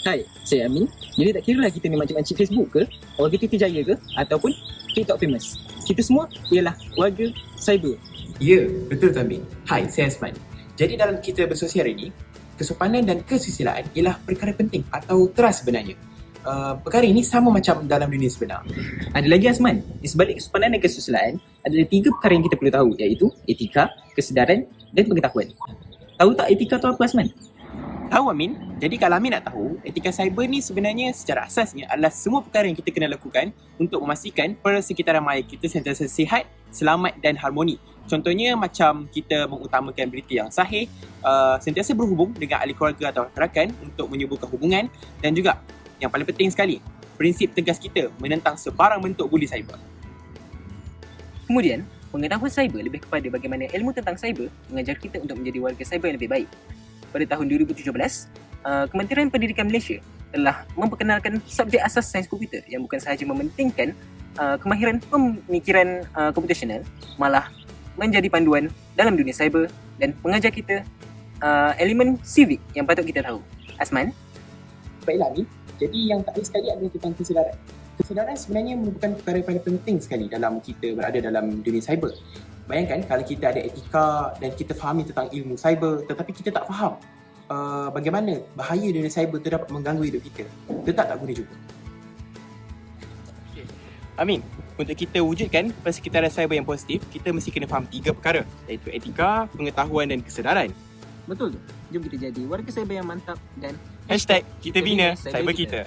Hai, saya Amin. Jadi tak kira lah kita ni makcik-makcik Facebook ke, warga Titi Jaya ke, ataupun TikTok famous. Kita semua ialah warga cyber. Ya, betul tu Amin. Hai, saya Asman. Jadi dalam kita bersosial ini, kesopanan dan kesusilaan ialah perkara penting atau trust sebenarnya. Uh, perkara ini sama macam dalam dunia sebenar. Ada lagi Azman, di sebalik kesopanan dan kesusilaan, ada tiga perkara yang kita perlu tahu iaitu etika, kesedaran dan pengetahuan. Tahu tak etika tu apa Azman? Tahu Amin? Jadi kalau Amin nak tahu, etika cyber ni sebenarnya secara asasnya adalah semua perkara yang kita kena lakukan untuk memastikan persekitaran maya kita sentiasa sihat, selamat dan harmoni. Contohnya macam kita mengutamakan berita yang sahih, uh, sentiasa berhubung dengan ahli keluarga atau rakan untuk menyuburkan hubungan dan juga yang paling penting sekali, prinsip tegas kita menentang sebarang bentuk buli cyber. Kemudian, pengetahuan cyber lebih kepada bagaimana ilmu tentang cyber mengajar kita untuk menjadi warga cyber yang lebih baik. Pada tahun 2017, uh, Kementerian Pendidikan Malaysia telah memperkenalkan subjek asas sains komputer yang bukan sahaja mementingkan uh, kemahiran pemikiran uh, computational, malah menjadi panduan dalam dunia cyber dan mengajar kita uh, elemen civic yang patut kita tahu. Asman, Baiklah Amin, jadi yang tak lain sekali adalah tentang kesedaran. Kesedaran sebenarnya merupakan perkara yang paling penting sekali dalam kita berada dalam dunia cyber. Bayangkan kalau kita ada etika dan kita fahami tentang ilmu cyber tetapi kita tak faham uh, bagaimana bahaya dunia cyber tu dapat mengganggu hidup kita. Tetap tak guna juga. Amin, untuk kita wujudkan persekitaran cyber yang positif, kita mesti kena faham tiga perkara iaitu etika, pengetahuan dan kesedaran. betul tu? Jom kita jadi warga cyber yang mantap dan Hashtag kita bina cyber kita.